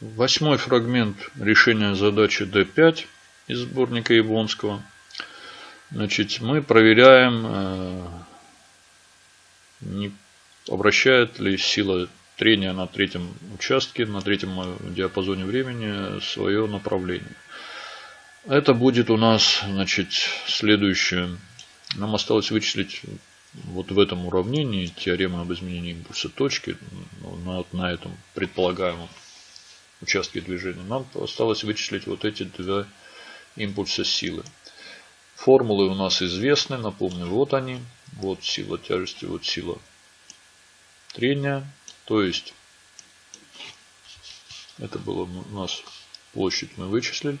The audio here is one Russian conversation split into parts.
Восьмой фрагмент решения задачи D5 из сборника Яблонского. Значит, мы проверяем, э, не обращает ли сила трения на третьем участке, на третьем диапазоне времени свое направление. Это будет у нас, значит, следующее. Нам осталось вычислить вот в этом уравнении теорема об изменении импульса точки ну, на, на этом предполагаемом участке движения. Нам осталось вычислить вот эти два импульса силы. Формулы у нас известны, напомню, вот они. Вот сила тяжести, вот сила трения. То есть, это было у нас площадь мы вычислили.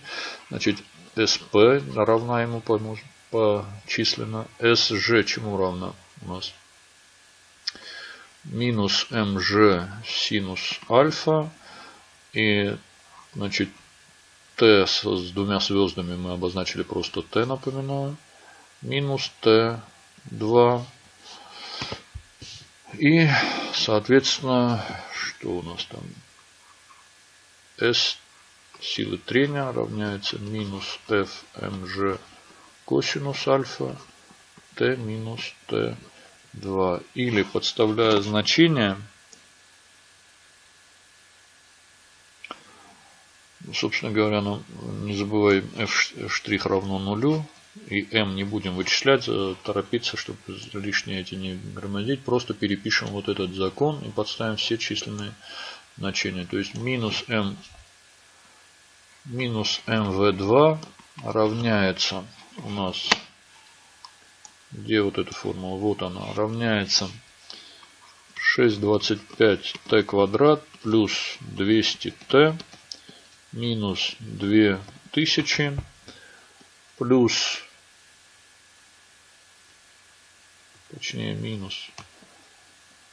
Значит, SP равна ему почисленно. SG чему равна у нас? Минус МЖ синус альфа. И, значит, Т с, с двумя звездами мы обозначили просто Т, напоминаю. Минус Т2. И, соответственно, что у нас там? S силы трения равняется минус FMG косинус альфа Т минус Т2. Или подставляя значение, собственно говоря, ну, не забываем f' равно нулю. И m не будем вычислять, э, торопиться, чтобы лишние эти не громоздить. Просто перепишем вот этот закон и подставим все численные значения. То есть минус m минус mv2 равняется у нас, где вот эта формула, вот она, равняется 625t квадрат плюс 200t минус 2000 плюс, точнее минус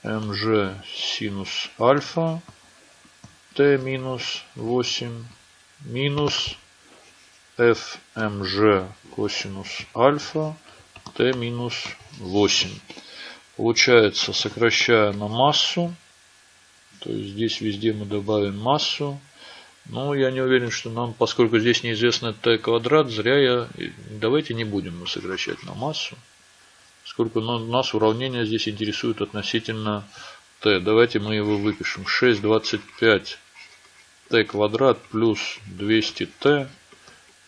mg синус альфа t минус 8 минус fmg косинус альфа t минус 8. Получается, сокращая на массу, то есть здесь везде мы добавим массу. Но я не уверен, что нам, поскольку здесь неизвестно t квадрат, зря я... Давайте не будем мы сокращать на массу. Сколько нас уравнение здесь интересует относительно t. Давайте мы его выпишем. 6,25 t квадрат плюс 200t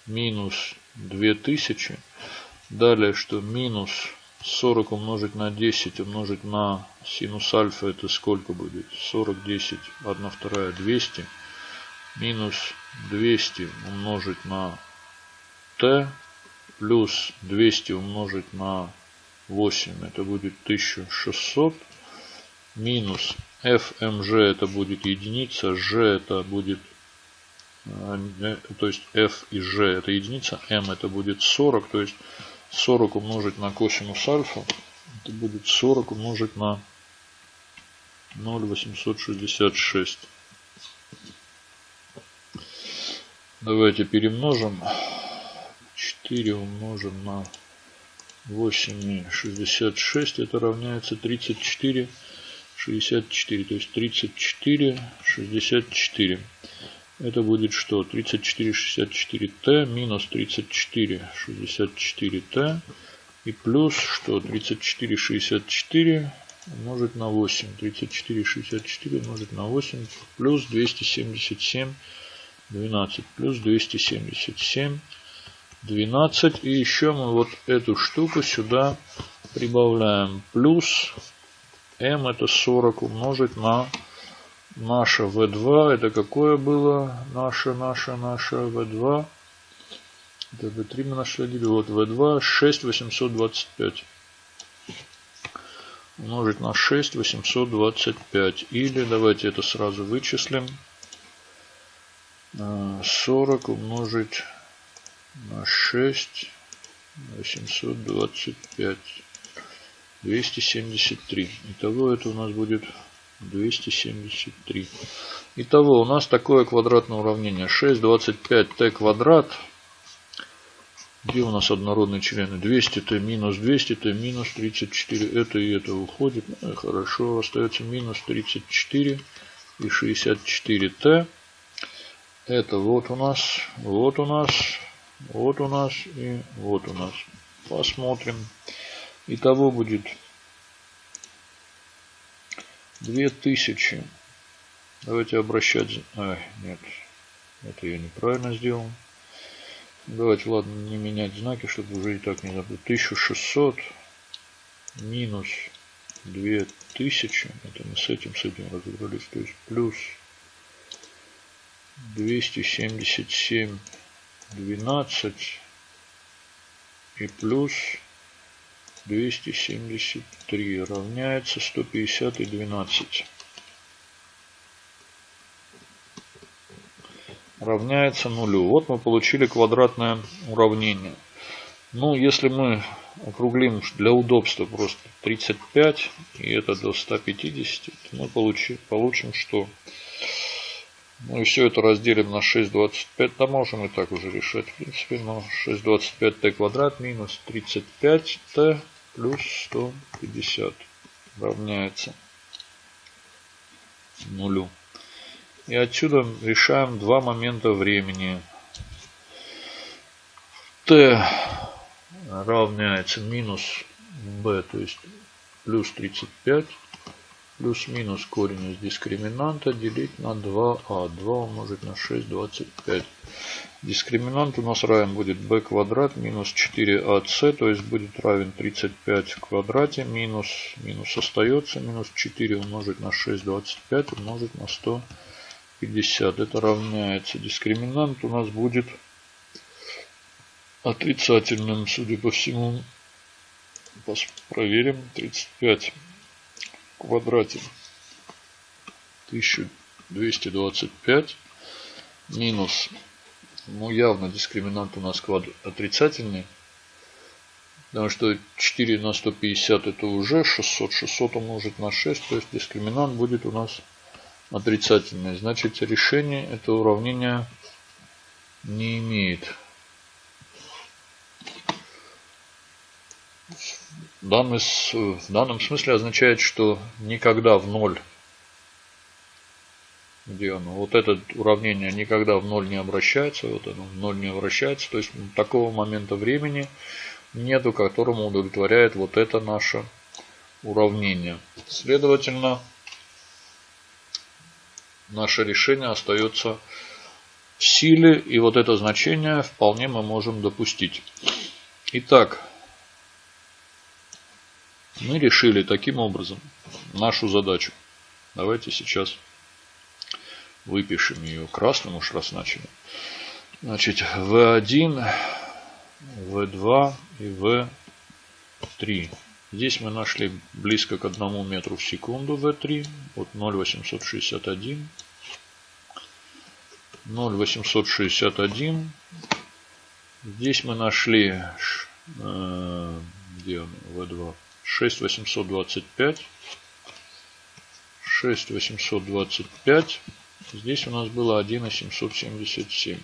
минус 2000. Далее, что минус 40 умножить на 10 умножить на синус альфа это сколько будет? 40, 10, 1 вторая 200. Минус 200 умножить на t плюс 200 умножить на 8 это будет 1600 минус fmg это будет единица, g это будет, э, то есть f и g это единица, m это будет 40, то есть 40 умножить на косинус альфа, это будет 40 умножить на 0,866. Давайте перемножим. 4 умножим на 8,66, это равняется 34 64, то есть 34, 64. Это будет что? 34, 64t минус 34, 64t. И плюс что? 34, 64 умножить на 8. 34, 64 умножить на 8. Плюс 277, 12. Плюс 277, 12. И еще мы вот эту штуку сюда прибавляем. Плюс m это 40 умножить на наше v2. Это какое было? Наше, наше, наше v2. Это v3 мы нашли. Вот v2 6825 умножить на 6 825. Или давайте это сразу вычислим. 40 умножить на 6 825. 273. Итого это у нас будет 273. Итого у нас такое квадратное уравнение. 6, 25t квадрат. Где у нас однородные члены? 200t минус 200t минус 34. Это и это уходит. Ну, хорошо. Остается минус 34 и 64t. Это вот у нас, вот у нас, вот у нас и вот у нас. Посмотрим. Итого будет 2000. Давайте обращать... Ай, нет. Это я неправильно сделал. Давайте, ладно, не менять знаки, чтобы уже и так не забыть. 1600 минус 2000. Это мы с этим, с этим разобрались. То есть плюс 277 12 и плюс 273 равняется 150 и 12. равняется нулю. Вот мы получили квадратное уравнение. Ну, если мы округлим для удобства просто 35 и это до 150, то мы получим, получим что? Ну и все это разделим на 6,25. Да можем и так уже решать. В принципе, но 6,25t квадрат минус 35t плюс 150 равняется нулю. И отсюда решаем два момента времени. t равняется минус b, то есть плюс 35, плюс-минус корень из дискриминанта делить на 2а. 2 умножить на 6, 25. Дискриминант у нас равен будет b квадрат минус 4ac, то есть будет равен 35 в квадрате, минус, минус остается, минус 4 умножить на 6, 25 умножить на 100. 50. Это равняется. Дискриминант у нас будет отрицательным, судя по всему. Проверим. 35 в квадрате 1225 минус, ну явно дискриминант у нас квад... отрицательный. Потому что 4 на 150 это уже 600. 600 умножить на 6. То есть дискриминант будет у нас отрицательное, значит решение этого уравнения не имеет. Данный, в данном смысле означает, что никогда в ноль, где оно, вот это уравнение никогда в ноль не обращается, вот оно в ноль не обращается, то есть такого момента времени нету, которому удовлетворяет вот это наше уравнение. Следовательно, наше решение остается в силе. И вот это значение вполне мы можем допустить. Итак, мы решили таким образом нашу задачу. Давайте сейчас выпишем ее красным, уж раз начали. Значит, V1, V2 и V3. Здесь мы нашли близко к 1 метру в секунду V3. Вот 0,861. 0,861. Здесь мы нашли, э, где он, V2, 6,825. 6,825. Здесь у нас было 1,777.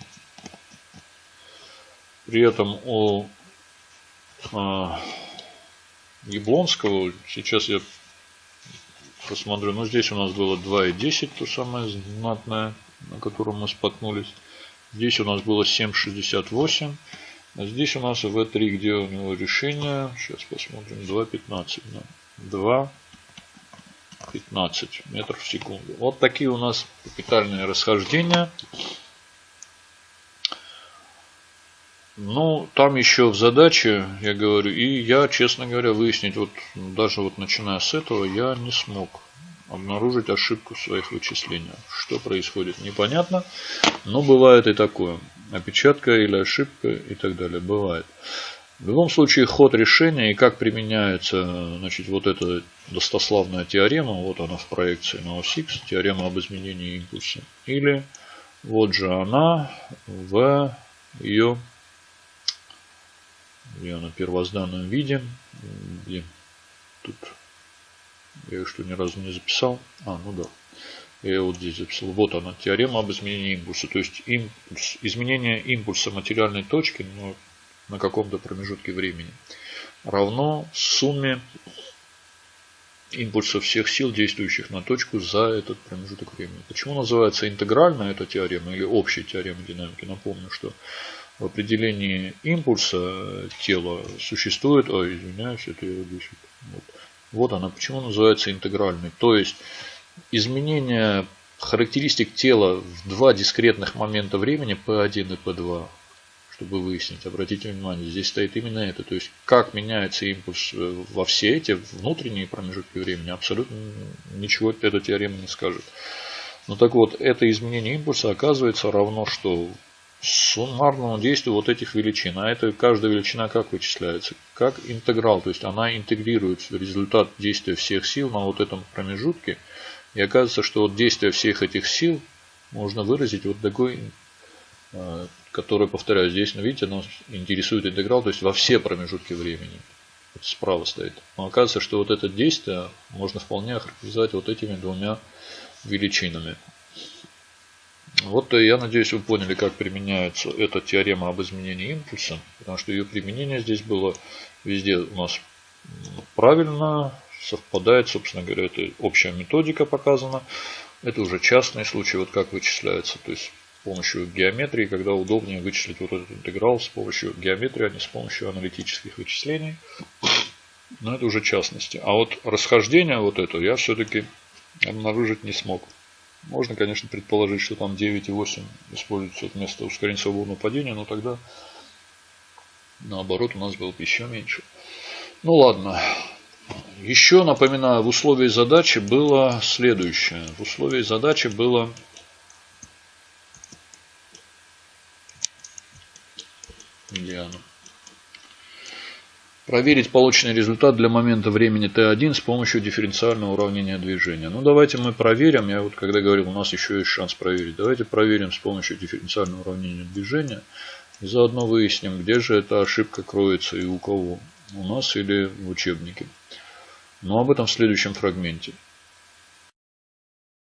При этом у э, Яблонского. Сейчас я посмотрю. Ну, здесь у нас было 2,10, то самое знатное, на котором мы споткнулись. Здесь у нас было 7,68. Здесь у нас в 3 где у него решение. Сейчас посмотрим. 2,15. Да. 2,15 метров в секунду. Вот такие у нас капитальные расхождения. Ну, там еще в задаче, я говорю, и я, честно говоря, выяснить, вот даже вот начиная с этого, я не смог обнаружить ошибку в своих вычислениях. Что происходит, непонятно, но бывает и такое. Опечатка или ошибка и так далее, бывает. В любом случае, ход решения и как применяется значит, вот эта достославная теорема, вот она в проекции на ось X, теорема об изменении импульса. Или вот же она в ее где она в первозданном виде. Где? Тут я ее что ни разу не записал. А, ну да. Я вот здесь записал. Вот она, теорема об изменении импульса. То есть импульс, изменение импульса материальной точки ну, на каком-то промежутке времени равно сумме импульса всех сил, действующих на точку за этот промежуток времени. Почему называется интегральная эта теорема или общая теорема динамики? Напомню, что в определении импульса тела существует... Ой, извиняюсь, это я здесь... Вот, вот она. Почему называется интегральной? То есть изменение характеристик тела в два дискретных момента времени P1 и P2 чтобы выяснить. Обратите внимание, здесь стоит именно это. То есть, как меняется импульс э, во все эти внутренние промежутки времени, абсолютно ничего эта теорема не скажет. Ну так вот, это изменение импульса оказывается равно что? Суммарному действию вот этих величин. А это каждая величина как вычисляется? Как интеграл. То есть, она интегрирует результат действия всех сил на вот этом промежутке. И оказывается, что вот действие всех этих сил можно выразить вот такой э, который, повторяю, здесь, ну, видите, нас интересует интеграл, то есть во все промежутки времени. Вот справа стоит. Но оказывается, что вот это действие можно вполне охарактеризовать вот этими двумя величинами. Вот я надеюсь, вы поняли, как применяется эта теорема об изменении импульса, потому что ее применение здесь было везде у нас правильно, совпадает, собственно говоря, это общая методика показана. Это уже частные случаи, вот как вычисляется. То есть помощью геометрии, когда удобнее вычислить вот этот интеграл с помощью геометрии, а не с помощью аналитических вычислений. Но это уже частности. А вот расхождение вот это я все-таки обнаружить не смог. Можно, конечно, предположить, что там 9 и 8 используются вместо ускорения свободного падения, но тогда наоборот у нас было бы еще меньше. Ну ладно. Еще напоминаю, в условии задачи было следующее. В условии задачи было Диану. Проверить полученный результат для момента времени t1 с помощью дифференциального уравнения движения. Ну давайте мы проверим. Я вот когда говорил, у нас еще есть шанс проверить. Давайте проверим с помощью дифференциального уравнения движения. И заодно выясним, где же эта ошибка кроется и у кого. У нас или в учебнике. Но об этом в следующем фрагменте.